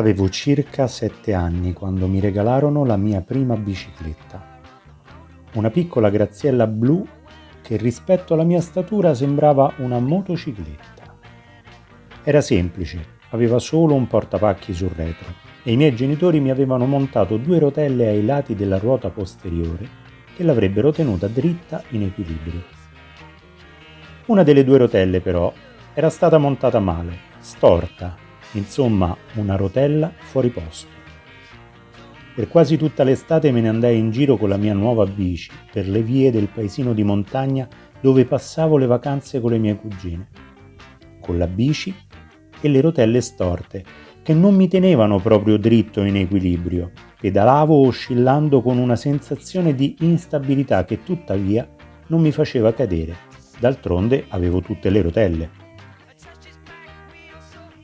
Avevo circa sette anni quando mi regalarono la mia prima bicicletta. Una piccola graziella blu che rispetto alla mia statura sembrava una motocicletta. Era semplice, aveva solo un portapacchi sul retro e i miei genitori mi avevano montato due rotelle ai lati della ruota posteriore che l'avrebbero tenuta dritta in equilibrio. Una delle due rotelle però era stata montata male, storta insomma una rotella fuori posto. Per quasi tutta l'estate me ne andai in giro con la mia nuova bici per le vie del paesino di montagna dove passavo le vacanze con le mie cugine. Con la bici e le rotelle storte, che non mi tenevano proprio dritto in equilibrio. Pedalavo oscillando con una sensazione di instabilità che tuttavia non mi faceva cadere. D'altronde avevo tutte le rotelle.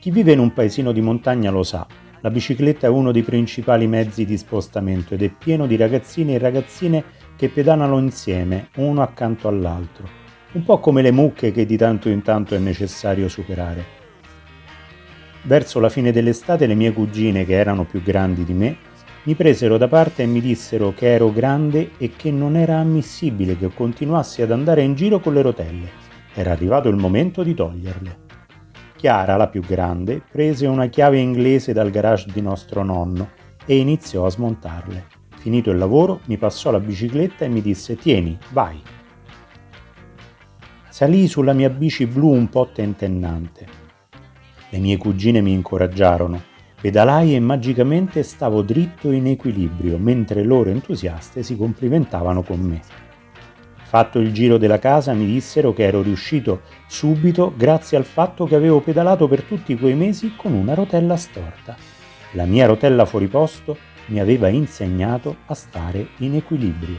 Chi vive in un paesino di montagna lo sa, la bicicletta è uno dei principali mezzi di spostamento ed è pieno di ragazzini e ragazzine che pedalano insieme, uno accanto all'altro, un po' come le mucche che di tanto in tanto è necessario superare. Verso la fine dell'estate le mie cugine, che erano più grandi di me, mi presero da parte e mi dissero che ero grande e che non era ammissibile che continuassi ad andare in giro con le rotelle. Era arrivato il momento di toglierle. Chiara, la più grande, prese una chiave inglese dal garage di nostro nonno e iniziò a smontarle. Finito il lavoro, mi passò la bicicletta e mi disse «Tieni, vai». Salii sulla mia bici blu un po' tentennante. Le mie cugine mi incoraggiarono. Pedalai e magicamente stavo dritto in equilibrio, mentre loro entusiaste si complimentavano con me. Fatto il giro della casa mi dissero che ero riuscito subito grazie al fatto che avevo pedalato per tutti quei mesi con una rotella storta. La mia rotella fuori posto mi aveva insegnato a stare in equilibrio.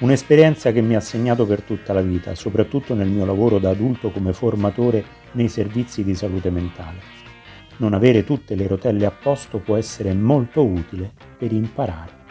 Un'esperienza che mi ha segnato per tutta la vita, soprattutto nel mio lavoro da adulto come formatore nei servizi di salute mentale. Non avere tutte le rotelle a posto può essere molto utile per imparare.